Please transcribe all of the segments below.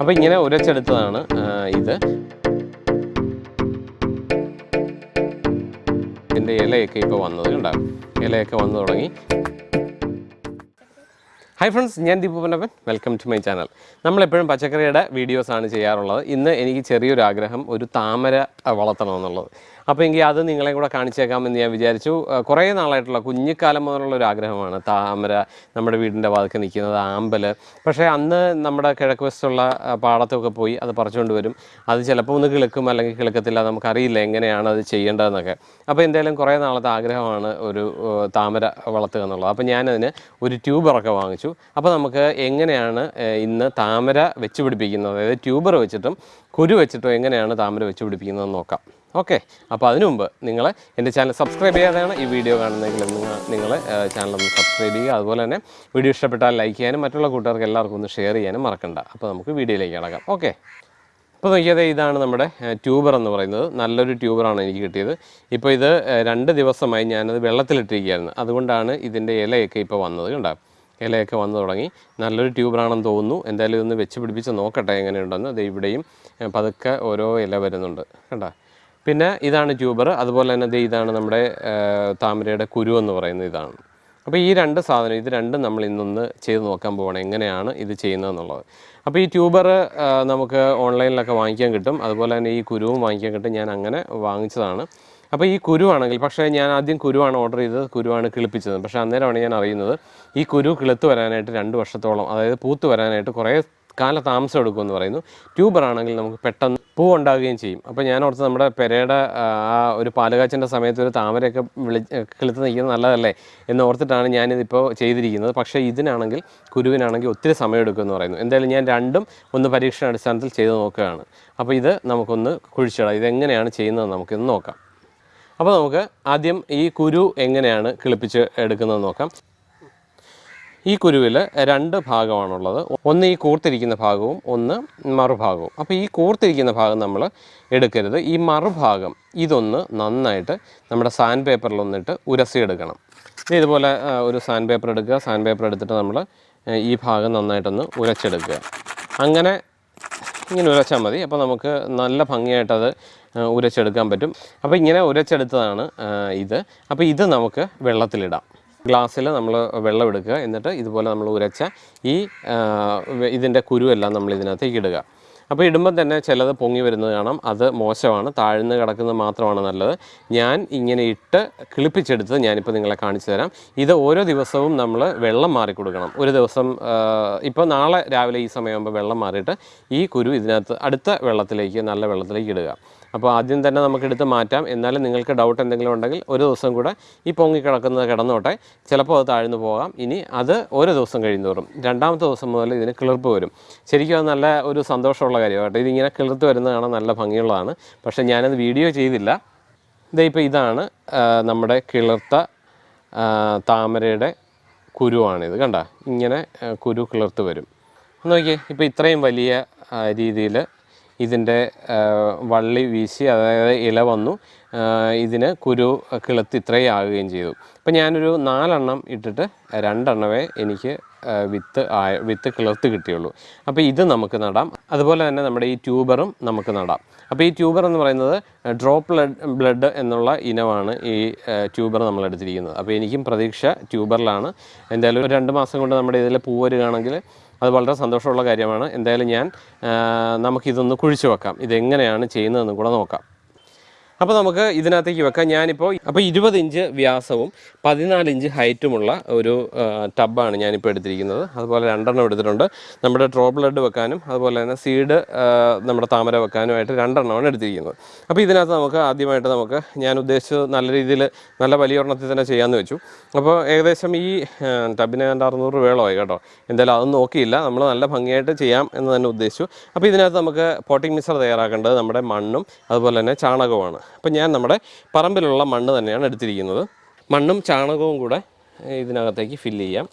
അപ്പോൾ ഇങ്ങനെ ഉരച്ചെടുത്തതാണ് ഇത്. ഇതിന്റെ ഇലയൊക്കെ ഇപ്പോൾ വന്നത് ഉണ്ടാകും ഇലയൊക്കെ വന്നു തുടങ്ങി. ഹായ് ഫ്രണ്ട്സ് ഞാൻ Deepu welcome to my channel നമ്മളെപ്പോഴും പച്ചക്കറിയുടെ വീഡിയോസാണ് ചെയ്യാറുള്ളത്. ഇന്ന് എനിക്ക് ചെറിയൊരു ആഗ്രഹം ഒരു താമര വളർത്തണമെന്നുള്ളത് അപ്പോൾ എങ്കിൽ അത് നിങ്ങളെ കൂടെ കാണിച്ചേക്കാമെന്ന് ഞാൻ വിചാരിച്ചു. കുറേ നാളായിട്ടുള്ള കുഞ്ഞിക്കാലം മുതലുള്ള ഒരു ആഗ്രഹമാണ് താമര നമ്മുടെ വീടിന്റെ വാതിൽക്ക് നിൽക്കുന്നത് ആമ്പൽ. പക്ഷേ അന്ന് നമ്മുടെ കിഴക്ക് വശത്തുള്ള പാടത്തൊക്കെ പോയി അത് പറിച്ചുകൊണ്ട് വരും. അത് ചിലപ്പോൾ ഒന്ന് കിളുക്കും അല്ലെങ്കിൽ കിളുക്കത്തില്ല നമുക്കറിയില്ല എങ്ങനെയാണ് അത് ചെയ്യേണ്ടതെന്നൊക്കെ. അപ്പോൾ എന്തായാലും കുറേ നാളത്തെ ആഗ്രഹമാണ് ഒരു താമര വളർത്തുക എന്നുള്ളത്. അപ്പോൾ ഞാനതിന് ഒരു ട്യൂബറൊക്കെ വാങ്ങിച്ചു. അപ്പോൾ നമുക്ക് എങ്ങനെയാണ് ഇന്ന് താമര വെച്ച് പിടിപ്പിക്കുന്നത്? അതായത് ട്യൂബർ വെച്ചിട്ടും കുരു വെച്ചിട്ടും എങ്ങനെയാണ് താമര വെച്ച് പിടിപ്പിക്കുന്നതെന്ന് നോക്കാം. ഓക്കെ. അപ്പോൾ അതിനു മുമ്പ് നിങ്ങൾ എന്റെ ചാനൽ സബ്സ്ക്രൈബ് ചെയ്യാതെയാണ് ഈ വീഡിയോ കാണുന്നതെങ്കിൽ നിങ്ങൾ ചാനൽ ഒന്ന് സബ്സ്ക്രൈബ് ചെയ്യുക. അതുപോലെ തന്നെ വീഡിയോ ഇഷ്ടപ്പെട്ടാൽ ലൈക്ക് ചെയ്യാനും മറ്റുള്ള കൂട്ടുകാർക്ക് എല്ലാവർക്കും ഒന്ന് ഷെയർ ചെയ്യാനും മറക്കണ്ട. അപ്പോൾ നമുക്ക് വീഡിയോയിലേക്ക് കിടക്കാം. ഓക്കെ. അപ്പോൾ നോക്കിയത് ഇതാണ് നമ്മുടെ ട്യൂബർ എന്ന് പറയുന്നത്. നല്ലൊരു ട്യൂബറാണ് എനിക്ക് കിട്ടിയത്. ഇപ്പോൾ ഇത് രണ്ട് ദിവസമായി ഞാനത് വെള്ളത്തിലിട്ടിരിക്കുകയായിരുന്നു. അതുകൊണ്ടാണ് ഇതിന്റെ ഇലയൊക്കെ ഇപ്പോൾ വന്നത് കണ്ടോ? ഇലയൊക്കെ വന്നു തുടങ്ങി. നല്ലൊരു ട്യൂബറാണെന്ന് തോന്നുന്നു. എന്തായാലും ഇതൊന്ന് വെച്ച് പിടിപ്പിച്ച് നോക്കട്ടെ എങ്ങനെയുണ്ടെന്ന്. അത് ഇവിടെയും പതുക്കെ ഓരോ ഇല വരുന്നുണ്ട്. കണ്ടോ? പിന്നെ ഇതാണ് ട്യൂബർ. അതുപോലെ തന്നെ ദേ ഇതാണ് നമ്മുടെ താമരയുടെ കുരു എന്ന് പറയുന്നത് ഇതാണ്. അപ്പോൾ ഈ രണ്ട് സാധനം ഇത് രണ്ടും നമ്മൾ ഇന്നൊന്ന് ചെയ്ത് നോക്കാൻ പോകണം എങ്ങനെയാണ് ഇത് ചെയ്യുന്നതെന്നുള്ളത്. അപ്പോൾ ഈ ട്യൂബർ നമുക്ക് ഓൺലൈനിലൊക്കെ വാങ്ങിക്കാൻ കിട്ടും. അതുപോലെ തന്നെ ഈ കുരുവും വാങ്ങിക്കാൻ കിട്ടും. ഞാൻ അങ്ങനെ വാങ്ങിച്ചതാണ്. അപ്പോൾ ഈ കുരുവാണെങ്കിൽ പക്ഷേ ഞാൻ ആദ്യം കുരുവാണ് ഓർഡർ ചെയ്തത് കുരുവാണ് കിളിപ്പിച്ചത്. പക്ഷേ അന്നേരമാണ് ഞാൻ അറിയുന്നത് ഈ കുരു കിളുത്ത് വരാനായിട്ട് രണ്ട് വർഷത്തോളം അതായത് പൂത്ത് വരാനായിട്ട് കുറേ കാല താമസം എടുക്കുമെന്ന് പറയുന്നു. ട്യൂബർ ആണെങ്കിൽ നമുക്ക് പെട്ടെന്ന് പൂ ഉണ്ടാകുകയും ചെയ്യും. അപ്പോൾ ഞാൻ ഓർത്ത് നമ്മുടെ പെരയുടെ ആ ഒരു പാലുകാച്ചിന്റെ സമയത്ത് ഒരു താമരയൊക്കെ വിളി കിളുത്ത് നിൽക്കുന്നത് നല്ലതല്ലേ എന്ന് ഓർത്തിട്ടാണ് ഞാനിതിപ്പോൾ ചെയ്തിരിക്കുന്നത്. പക്ഷേ ഇതിനാണെങ്കിൽ കുരുവിനാണെങ്കിൽ ഒത്തിരി സമയം എടുക്കുമെന്ന് പറയുന്നു. എന്തായാലും ഞാൻ രണ്ടും ഒന്ന് പരീക്ഷണ അടിസ്ഥാനത്തിൽ ചെയ്ത് നോക്കുകയാണ്. അപ്പോൾ ഇത് നമുക്കൊന്ന് കുഴിച്ചിടാം. ഇതെങ്ങനെയാണ് ചെയ്യുന്നത് നമുക്കിന്ന് നോക്കാം. അപ്പോൾ നമുക്ക് ആദ്യം ഈ കുരു എങ്ങനെയാണ് കിളിപ്പിച്ച് എടുക്കുന്നത് നോക്കാം. ഈ കുരുവിൽ രണ്ട് ഭാഗമാണുള്ളത്. ഒന്ന് ഈ കൂർത്തിരിക്കുന്ന ഭാഗവും ഒന്ന് മറുഭാഗവും. അപ്പോൾ ഈ കൂർത്തിരിക്കുന്ന ഭാഗം നമ്മൾ എടുക്കരുത്. ഈ മറുഭാഗം ഇതൊന്ന് നന്നായിട്ട് നമ്മുടെ സാൻഡ് പേപ്പറിൽ ഒന്നിട്ട് ഉരസിയെടുക്കണം. ഇത് ഇതുപോലെ ഒരു സാൻഡ് പേപ്പർ എടുക്കുക. സാൻഡ് പേപ്പർ എടുത്തിട്ട് നമ്മൾ ഈ ഭാഗം നന്നായിട്ടൊന്ന് ഉരച്ചെടുക്കുക. അങ്ങനെ ഇങ്ങനെ ഉരച്ചാൽ മതി. അപ്പോൾ നമുക്ക് നല്ല ഭംഗിയായിട്ടത് ഉരച്ചെടുക്കാൻ പറ്റും. അപ്പോൾ ഇങ്ങനെ ഉരച്ചെടുത്തതാണ് ഇത്. അപ്പോൾ ഇത് നമുക്ക് വെള്ളത്തിലിടാം. ഗ്ലാസ്സിൽ നമ്മൾ വെള്ളം എടുക്കുക. എന്നിട്ട് ഇതുപോലെ നമ്മൾ ഉരച്ച ഈ ഇതിന്റെ കുരുവെല്ലാം നമ്മൾ ഇതിനകത്തേക്ക് ഇടുക. അപ്പോൾ ഇടുമ്പോൾ തന്നെ ചിലത് പൊങ്ങി വരുന്നത് കാണാം. അത് മോശമാണ്. താഴ്ന്ന് കിടക്കുന്നത് മാത്രമാണ് നല്ലത്. ഞാൻ ഇങ്ങനെ ഇട്ട് കിളിപ്പിച്ചെടുത്ത് ഞാനിപ്പോൾ നിങ്ങളെ കാണിച്ചു തരാം. ഇത് ഓരോ ദിവസവും നമ്മൾ വെള്ളം മാറി കൊടുക്കണം. ഒരു ദിവസം ഇപ്പോൾ നാളെ രാവിലെ ഈ സമയമാകുമ്പോൾ വെള്ളം മാറിയിട്ട് ഈ കുരു ഇതിനകത്ത് അടുത്ത വെള്ളത്തിലേക്ക് നല്ല വെള്ളത്തിലേക്ക് ഇടുക. അപ്പോൾ ആദ്യം തന്നെ നമുക്ക് എടുത്ത് മാറ്റാം. എന്നാലും നിങ്ങൾക്ക് ഡൗട്ട് എന്തെങ്കിലും ഉണ്ടെങ്കിൽ ഒരു ദിവസം കൂടെ ഈ പൊങ്ങി കിടക്കുന്നത് കിടന്നോട്ടെ. ചിലപ്പോൾ അത് താഴ്ന്നു പോകാം. ഇനി അത് ഓരോ ദിവസം കഴിയുന്നതോറും രണ്ടാമത്തെ ദിവസം മുതൽ ഇതിന് കിളിർപ്പ് വരും. ശരിക്കും അത് നല്ല ഒരു സന്തോഷമുള്ള കാര്യമാണ് കേട്ടോ ഇതിങ്ങനെ കിളിർത്ത് വരുന്നത് കാണാൻ നല്ല ഭംഗിയുള്ളതാണ്. പക്ഷേ ഞാനത് വീഡിയോ ചെയ്തില്ല. ഇതേ ഇപ്പോൾ ഇതാണ് നമ്മുടെ കിളിർത്ത താമരയുടെ കുരുവാണിത്. കണ്ട? ഇങ്ങനെ കുരു കിളിർത്ത് വരും. നോക്കിയേ ഇപ്പോൾ ഇത്രയും വലിയ രീതിയിൽ ഇതിന്റെ വള്ളി വീശി അതായത് ഇല വന്നു ഇതിന് കുരു കിളുത്ത് ഇത്രയും ആകുകയും ചെയ്തു. അപ്പോൾ ഞാനൊരു നാലെണ്ണം ഇട്ടിട്ട് രണ്ടെണ്ണമേ എനിക്ക് വിത്ത് ആയ വിത്ത് കിളർത്ത് കിട്ടിയുള്ളൂ. അപ്പോൾ ഇത് നമുക്ക് നടാം. അതുപോലെ തന്നെ നമ്മുടെ ഈ ട്യൂബറും നമുക്ക് നടാം. അപ്പോൾ ഈ ട്യൂബർ എന്ന് പറയുന്നത് ഡ്രോപ്പ് ബ്ലഡ് എന്നുള്ള ഇനമാണ് ഈ ട്യൂബർ നമ്മൾ എടുത്തിരിക്കുന്നത്. അപ്പോൾ എനിക്കും പ്രതീക്ഷ ട്യൂബറിലാണ്. എന്തായാലും ഒരു രണ്ട് മാസം കൊണ്ട് നമ്മുടെ ഇതിൽ പൂ വരികയാണെങ്കിൽ അത് വളരെ സന്തോഷമുള്ള കാര്യമാണ്. എന്തായാലും ഞാൻ നമുക്കിതൊന്ന് കുഴിച്ചു വെക്കാം. ഇതെങ്ങനെയാണ് ചെയ്യുന്നതെന്ന് കൂടെ നോക്കാം. അപ്പോൾ നമുക്ക് ഇതിനകത്തേക്ക് വെക്കാം. ഞാനിപ്പോൾ അപ്പോൾ ഇരുപത് ഇഞ്ച് വ്യാസവും പതിനാല് ഇഞ്ച് ഹൈറ്റുമുള്ള ഒരു ടബാണ് ഞാനിപ്പോൾ എടുത്തിരിക്കുന്നത്. അതുപോലെ രണ്ടെണ്ണം എടുത്തിട്ടുണ്ട്. നമ്മുടെ ഡ്രോ ബ്ലഡ് വെക്കാനും അതുപോലെ തന്നെ സീഡ് നമ്മുടെ താമര വെക്കാനുമായിട്ട് രണ്ടെണ്ണമാണ് എടുത്തിരിക്കുന്നത്. അപ്പോൾ ഇതിനകത്ത് നമുക്ക് ആദ്യമായിട്ട് നമുക്ക് ഞാൻ ഉദ്ദേശിച്ചത് നല്ല രീതിയിൽ നല്ല വലിയ ഒരെണ്ണത്തിൽ തന്നെ ചെയ്യാമെന്ന് വെച്ചു. അപ്പോൾ ഏകദേശം ഈ ടബിന് ഏതാണ്ട് അറുന്നൂറ് രൂപയോളമായി കേട്ടോ. എന്തായാലും അതൊന്നും നോക്കിയില്ല. നമ്മൾ നല്ല ഭംഗിയായിട്ട് ചെയ്യാം എന്ന് തന്നെ ഉദ്ദേശിച്ചു. അപ്പോൾ ഇതിനകത്ത് നമുക്ക് പോട്ടിംഗ് മിക്സർ തയ്യാറാക്കേണ്ടത് നമ്മുടെ മണ്ണും അതുപോലെ തന്നെ ചാണകവുമാണ്. അപ്പോൾ ഞാൻ നമ്മുടെ പറമ്പിലുള്ള മണ്ണ് തന്നെയാണ് എടുത്തിരിക്കുന്നത്. മണ്ണും ചാണകവും കൂടെ ഇതിനകത്തേക്ക് ഫില്ല് ചെയ്യാം.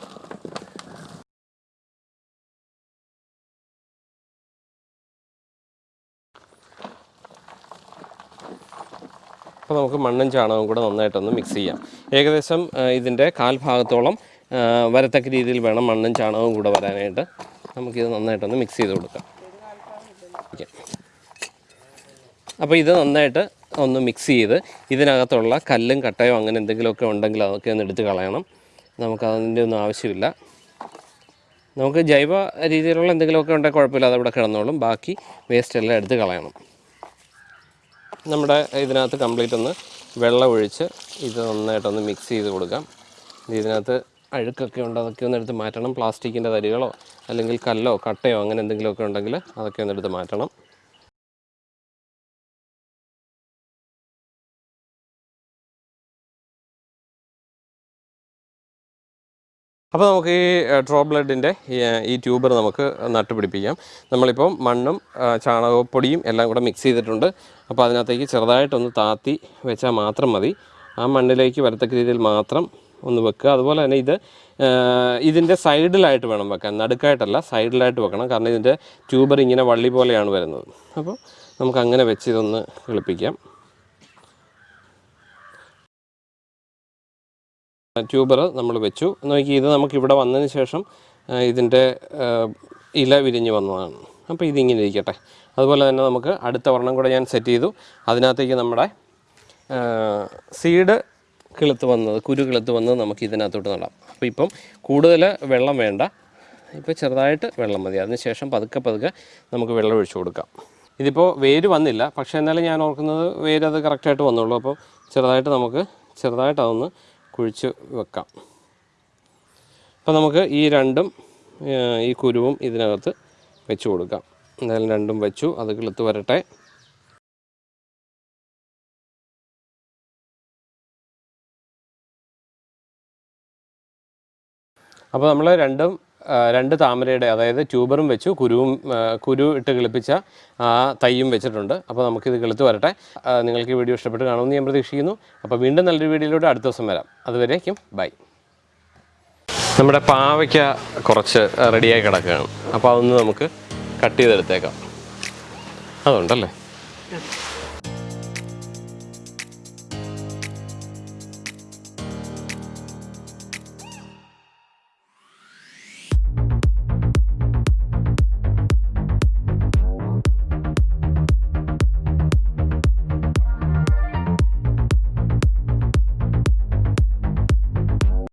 അപ്പോൾ നമുക്ക് മണ്ണും ചാണകവും കൂടെ നന്നായിട്ടൊന്ന് മിക്സ് ചെയ്യാം. ഏകദേശം ഇതിന്റെ കാൽഭാഗത്തോളം വരത്തക്ക രീതിയിൽ വേണം മണ്ണും ചാണകവും കൂടെ വരാനായിട്ട്. നമുക്കിത് നന്നായിട്ടൊന്ന് മിക്സ് ചെയ്ത് കൊടുക്കാം. അപ്പോൾ ഇത് നന്നായിട്ട് ഒന്ന് മിക്സ് ചെയ്ത് ഇതിനകത്തുള്ള കല്ലും കട്ടയോ അങ്ങനെ എന്തെങ്കിലുമൊക്കെ ഉണ്ടെങ്കിൽ അതൊക്കെ ഒന്ന് എടുത്ത് കളയണം. നമുക്ക് അതിന്റെ ഒന്നും ആവശ്യമില്ല. നമുക്ക് ജൈവ രീതിയിലുള്ള എന്തെങ്കിലുമൊക്കെ ഉണ്ടെങ്കിൽ കുഴപ്പമില്ല അതവിടെ കിടന്നോളും. ബാക്കി വേസ്റ്റ് എല്ലാം എടുത്ത് കളയണം. നമ്മുടെ ഇതിനകത്ത് കംപ്ലീറ്റ് ഒന്ന് വെള്ളം ഒഴിച്ച് ഇത് നന്നായിട്ടൊന്ന് മിക്സ് ചെയ്ത് കൊടുക്കാം. ഇതിനകത്ത് അഴുക്കൊക്കെ ഉണ്ട് അതൊക്കെ ഒന്ന് എടുത്ത് മാറ്റണം. പ്ലാസ്റ്റിക്കിന്റെ തരികളോ അല്ലെങ്കിൽ കല്ലോ കട്ടയോ അങ്ങനെ എന്തെങ്കിലുമൊക്കെ ഉണ്ടെങ്കിൽ അതൊക്കെ ഒന്ന് എടുത്ത് മാറ്റണം. അപ്പോൾ നമുക്ക് ഈ ഡ്രോ ബ്ലഡിന്റെ ഈ ട്യൂബർ നമുക്ക് നട്ടുപിടിപ്പിക്കാം. നമ്മളിപ്പം മണ്ണും ചാണകപ്പൊടിയും എല്ലാം കൂടെ മിക്സ് ചെയ്തിട്ടുണ്ട്. അപ്പോൾ അതിനകത്തേക്ക് ചെറുതായിട്ടൊന്ന് താത്തി വെച്ചാൽ മാത്രം മതി. ആ മണ്ണിലേക്ക് വരത്തക്ക രീതിയിൽ മാത്രം ഒന്ന് വെക്കുക. അതുപോലെ തന്നെ ഇത് ഇതിന്റെ സൈഡിലായിട്ട് വേണം വെക്കാൻ. നടുക്കായിട്ടല്ല സൈഡിലായിട്ട് വെക്കണം. കാരണം ഇതിന്റെ ട്യൂബർ ഇങ്ങനെ വള്ളി പോലെയാണ് വരുന്നത്. അപ്പോൾ നമുക്ക് അങ്ങനെ വെച്ച് ഇതൊന്ന് എളുപ്പിക്കാം ട്യൂബർ നമ്മൾ വെച്ചു. നോക്കി ഇത് നമുക്ക് ഇവിടെ വന്നതിന് ശേഷം ഇതിന്റെ ഇല വിരിഞ്ഞ് വന്നതാണ്. അപ്പോൾ ഇതിങ്ങനെ ഇരിക്കട്ടെ. അതുപോലെ തന്നെ നമുക്ക് അടുത്ത വർണം കൂടെ ഞാൻ സെറ്റ് ചെയ്തു. അതിനകത്തേക്ക് നമ്മുടെ സീഡ് കിളുത്ത് വന്നത് കുരു കിളുത്ത് വന്നത് നമുക്ക് ഇതിനകത്തോട്ട് നടാം. അപ്പോൾ ഇപ്പം കൂടുതൽ വെള്ളം വേണ്ട. ഇപ്പോൾ ചെറുതായിട്ട് വെള്ളം മതി. അതിനുശേഷം പതുക്കെ പതുക്കെ നമുക്ക് വെള്ളം ഒഴിച്ചു കൊടുക്കാം. ഇതിപ്പോൾ വേര് വന്നില്ല. പക്ഷേ എന്നാലും ഞാൻ ഓർക്കുന്നത് വേര് അത് കറക്റ്റായിട്ട് വന്നുള്ളൂ. അപ്പോൾ ചെറുതായിട്ട് നമുക്ക് ചെറുതായിട്ട് അതൊന്ന് കുഴിച്ച് വെക്കാം. അപ്പോൾ നമുക്ക് ഈ രണ്ടും ഈ കുരുവും ഇതിനകത്ത് വെച്ച് കൊടുക്കാം. എന്തായാലും രണ്ടും വെച്ചു. അത് കിളുത്ത് വരട്ടെ. അപ്പോൾ നമ്മൾ രണ്ടും രണ്ട് താമരയുടെ അതായത് ട്യൂബറും വെച്ചു കുരുവും കുരു ഇട്ട് കിളിപ്പിച്ച ആ വെച്ചിട്ടുണ്ട്. അപ്പോൾ നമുക്കിത് കിളുത്ത് വരട്ടെ. നിങ്ങൾക്ക് ഈ വീഡിയോ ഇഷ്ടപ്പെട്ട് കാണുമെന്ന് ഞാൻ പ്രതീക്ഷിക്കുന്നു. അപ്പോൾ വീണ്ടും നല്ലൊരു വീഡിയോയിലൂടെ അടുത്ത ദിവസം വരാം. അതുവരേക്കും ബൈ. നമ്മുടെ പാവയ്ക്ക കുറച്ച് റെഡിയായി കിടക്കുകയാണ്. അപ്പോൾ അതൊന്ന് നമുക്ക് കട്ട് ചെയ്തെടുത്തേക്കാം. അതുണ്ടല്ലേ?